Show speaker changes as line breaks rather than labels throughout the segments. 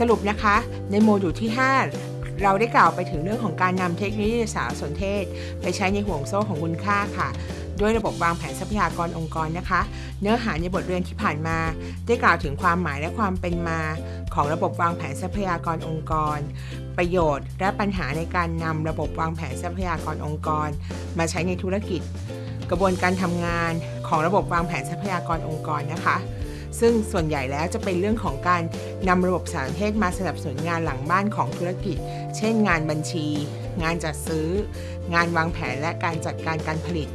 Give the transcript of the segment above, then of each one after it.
สรุปนะคะ ในโมดูลที่ 5 เราได้กล่าวไปถึงเรื่องของการนำเทคโนโลยีสารสนเทศ ไปใช้ในห่วงโซ่ของคุณค่าค่ะ ด้วยระบบวางแผนทรัพยากรองค์กรนะคะ เนื้อหาในบทเรียนที่ผ่านมา ได้กล่าวถึงความหมายและความเป็นมา ของระบบวางแผนทรัพยากรองค์กร ประโยชน์ และปัญหาในการนำระบบวางแผนทรัพยากรองค์กร มาใช้ในธุรกิจ กระบวนการทำงานของระบบวางแผนทรัพยากรองค์กรนะคะ ซึ่งส่วนใหญ่แล้วจะเป็นเรื่องของการนำระบบสารเทศมาสนับสนุนงานหลังบ้านของธุรกิจ เช่น งานบัญชี งานจัดซื้อ งานวางแผนและการจัดการการผลิต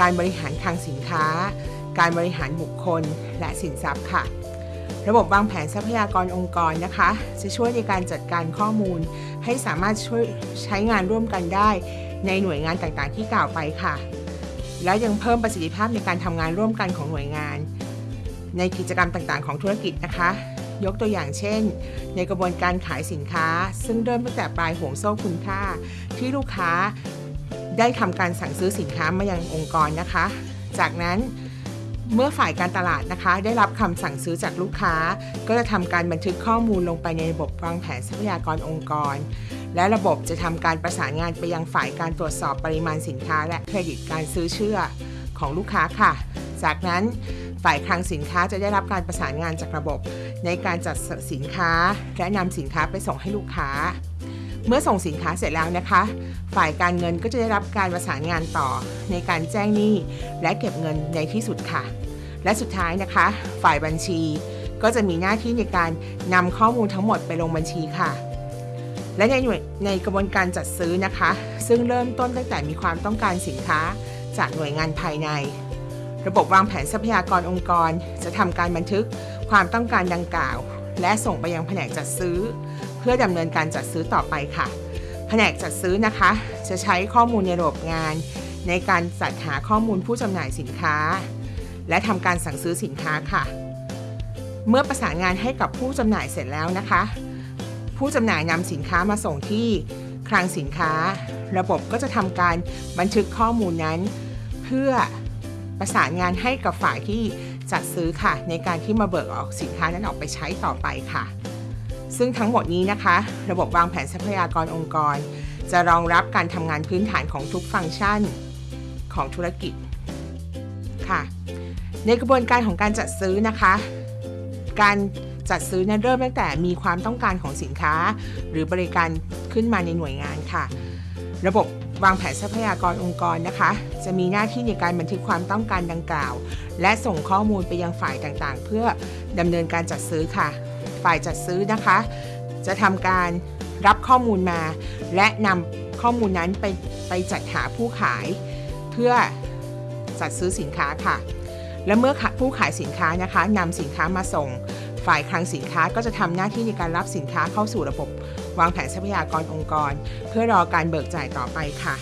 การบริหารคลังสินค้า การบริหารบุคคล และสินทรัพย์ค่ะระบบวางแผนทรัพยากรองค์กรนะคะ จะช่วยในการจัดการข้อมูล ให้สามารถช่วยใช้งานร่วมกันได้ ในหน่วยงานต่างๆที่กล่าวไปค่ะ แล้วยังเพิ่มประสิทธิภาพในการทำงานร่วมกันของหน่วยงาน ในกิจกรรมต่างๆ ของธุรกิจนะคะ ยกตัวอย่างเช่น ในกระบวนการขายสินค้า ซึ่งเริ่มตั้งแต่ปลายห่วงโซ่คุณค่า ที่ลูกค้าได้ทำการสั่งซื้อสินค้ามายังองค์กรนะคะ จากนั้นเมื่อฝ่ายการตลาดนะคะ ได้รับคำสั่งซื้อจากลูกค้า ก็จะทำการบันทึกข้อมูลลงไปในระบบวางแผนทรัพยากรองค์กร และระบบจะทำการประสานงานไปยังฝ่ายการตรวจสอบปริมาณสินค้า และเครดิตการซื้อเชื่อของลูกค้าค่ะ จากนั้น ฝ่ายคลังสินค้าจะได้รับการประสานงานจากระบบ ในการจัดสินค้าและนำสินค้าไปส่งให้ลูกค้า เมื่อส่งสินค้าเสร็จแล้วนะคะ ฝ่ายการเงินก็จะได้รับการประสานงานต่อในการแจ้งหนี้และเก็บเงินในที่สุดค่ะ และสุดท้ายนะคะ ฝ่ายบัญชีก็จะมีหน้าที่ในการนำข้อมูลทั้งหมดไปลงบัญชีค่ะ และในหน่วยในกระบวนการจัดซื้อนะคะ ซึ่งเริ่มต้นตั้งแต่มีความต้องการสินค้าจากหน่วยงานภายใน ระบบวางแผนทรัพยากรองค์กร จะทำการบันทึกความต้องการดังกล่าว และส่งไปยังแผนกจัดซื้อ เพื่อดำเนินการจัดซื้อต่อไปค่ะ แผนกจัดซื้อนะคะ จะใช้ข้อมูลในระบบงาน ในการจัดหาข้อมูลผู้จำหน่ายสินค้า และทำการสั่งซื้อสินค้าค่ะ เมื่อประสานงานให้กับผู้จำหน่ายเสร็จแล้วนะคะ ผู้จำหน่ายนำสินค้ามาส่งที่คลังสินค้า ระบบก็จะทำการบันทึกข้อมูลนั้น เพื่อ ประสานงานให้กับฝ่ายที่จัดซื้อค่ะ ในการที่มาเบิกออกสินค้านั้นออกไปใช้ต่อไปค่ะ ซึ่งทั้งหมดนี้นะคะ ระบบวางแผนทรัพยากรองค์กร จะรองรับการทำงานพื้นฐานของทุกฟังก์ชันของธุรกิจค่ะ ในกระบวนการของการจัดซื้อนะคะ การจัดซื้อนั้นเริ่มตั้งแต่มีความต้องการของสินค้า หรือบริการขึ้นมาในหน่วยงานค่ะ ระบบ วางแผนทรัพยากรองค์กรนะคะ จะมีหน้าที่ในการบันทึกความต้องการดังกล่าว และส่งข้อมูลไปยังฝ่ายต่างๆ เพื่อดำเนินการจัดซื้อค่ะ ฝ่ายจัดซื้อนะคะ จะทำการรับข้อมูลมา และนำข้อมูลนั้นไปไปจัดหาผู้ขาย เพื่อจัดซื้อสินค้าค่ะ และเมื่อผู้ขายสินค้านะคะนำสินค้ามาส่ง ฝ่ายคลังสินค้าก็จะทำหน้าที่ในการรับสินค้าเข้าสู่ระบบ วางแผนทรัพยากรองค์กร เพื่อรอการเบิกจ่ายต่อไปค่ะ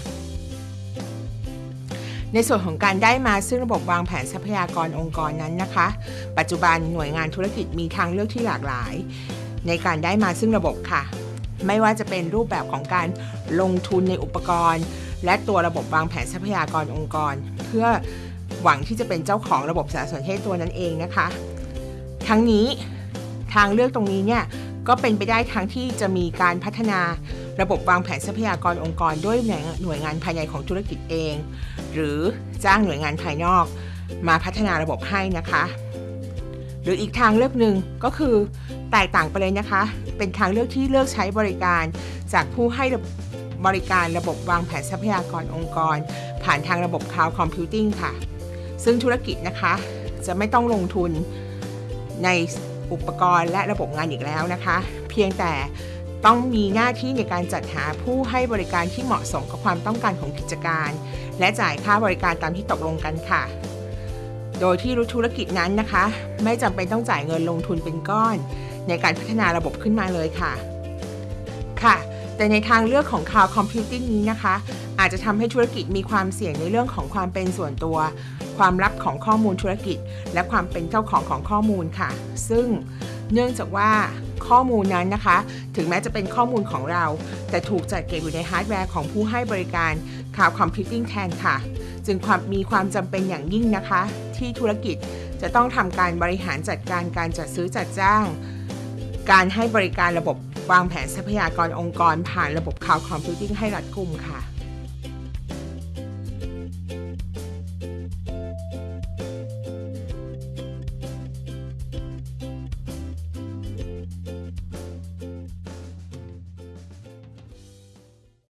ในส่วนของการได้มาซึ่งระบบวางแผนทรัพยากรองค์กรนั้นนะคะ ปัจจุบันหน่วยงานธุรกิจมีทางเลือกที่หลากหลาย ในการได้มาซึ่งระบบค่ะ ไม่ว่าจะเป็นรูปแบบของการลงทุนในอุปกรณ์ และตัวระบบวางแผนทรัพยากรองค์กร เพื่อหวังที่จะเป็นเจ้าของระบบสารสนเทศตัวนั้นเองนะคะ ทั้งนี้ทางเลือกตรงนี้เนี่ยก็เป็นไปได้ทั้งที่จะมีการพัฒนาระบบวางแผนทรัพยากรองค์กรด้วยหน่วยงานภายในของธุรกิจเอง หรือจ้างหน่วยงานภายนอกมาพัฒนาระบบให้นะคะ หรืออีกทางเลือกหนึ่งก็คือแตกต่างไปเลยนะคะ เป็นทางเลือกที่เลือกใช้บริการ จากผู้ให้บริการระบบวางแผนทรัพยากรองค์กร ผ่านทางระบบ Cloud Computing ค่ะ ซึ่งธุรกิจนะคะจะไม่ต้องลงทุน ในอุปกรณ์และระบบงานอีกแล้วนะคะ เพียงแต่ต้องมีหน้าที่ในการจัดหาผู้ให้บริการที่เหมาะสมกับความต้องการของกิจการ และจ่ายค่าบริการตามที่ตกลงกันค่ะ โดยที่ธุรกิจนั้นนะคะ ไม่จำเป็นต้องจ่ายเงินลงทุนเป็นก้อน ในการพัฒนาระบบขึ้นมาเลยค่ะ ค่ะ แต่ในทางเลือกของ Cloud Computing นี้นะคะ อาจจะทำให้ธุรกิจมีความเสี่ยงในเรื่องของความเป็นส่วนตัว ความลับของข้อมูลธุรกิจ และความเป็นเจ้าของของข้อมูลค่ะ ซึ่งเนื่องจากว่าข้อมูลนั้นนะคะ ถึงแม้จะเป็นข้อมูลของเรา แต่ถูกจัดเก็บอยู่ในฮาร์ดแวร์ของผู้ให้บริการ Cloud Computing แทนค่ะ จึงความมีความจำเป็นอย่างยิ่งนะคะ ที่ธุรกิจจะต้องทำการบริหารจัดการการจัดซื้อจัดจ้าง การให้บริการระบบวางแผนทรัพยากรองค์กร ผ่านระบบ Cloud Computing ให้รัดกุมค่ะ